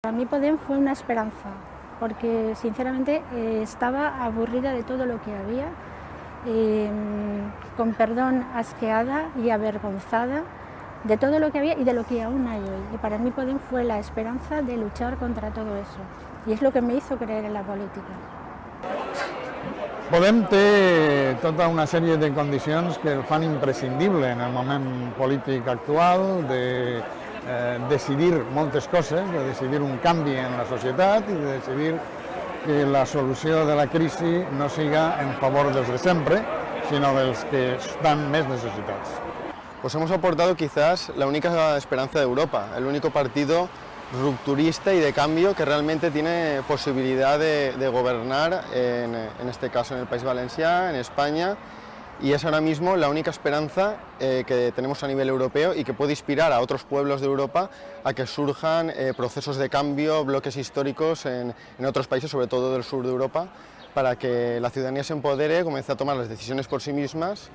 Para mí Podem fue una esperanza, porque sinceramente eh, estaba aburrida de todo lo que había, eh, con perdón asqueada y avergonzada de todo lo que había y de lo que aún hay hoy. Y para mí Podem fue la esperanza de luchar contra todo eso, y és el que me hizo creer en la política. Podem té tota una sèrie de condicions que el fan imprescindible en el moment polític actual, de eh, decidir moltes coses, de decidir un canvi en la societat i de decidir que la solució de la crisi no siga en favor dels de sempre, sinó dels que estan més necessitats. Pues hemos aportado quizás la única esperanza de Europa, el único partido rupturista y de cambio que realmente tiene posibilidad de, de gobernar, en, en, este caso en el País Valencià, en España, y es ahora mismo la única esperanza eh, que tenemos a nivel europeo y que puede inspirar a otros pueblos de Europa a que surjan eh, procesos de cambio, bloques históricos en, otros países, sobre todo del sur de Europa, para que la ciudadanía se empodere, comience a tomar las decisiones por sí mismas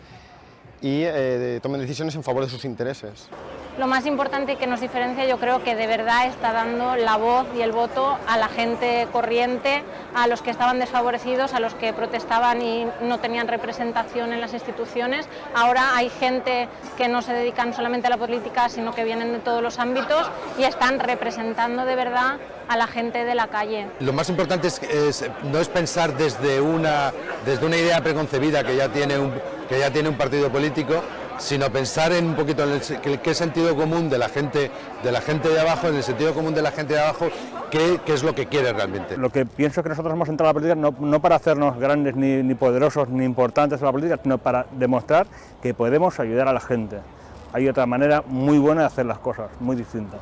y eh, tomen decisiones en favor de sus intereses. Lo más importante que nos diferencia yo creo que de verdad está dando la voz y el voto a la gente corriente, a los que estaban desfavorecidos, a los que protestaban y no tenían representación en las instituciones. Ahora hay gente que no se dedican solamente a la política, sino que vienen de todos los ámbitos y están representando de verdad a la gente de la calle. Lo más importante es, es, no es pensar desde una, desde una idea preconcebida que ya tiene un, que ya tiene un partido político, sino pensar en un poquito en el, sentido común de la gente de la gente de abajo, en el sentido común de la gente de abajo, qué, qué es lo que quiere realmente. Lo que pienso es que nosotros hemos entrado a la política no, no para hacernos grandes, ni, ni poderosos, ni importantes en la política, sino para demostrar que podemos ayudar a la gente. Hay otra manera muy buena de hacer las cosas, muy distinta.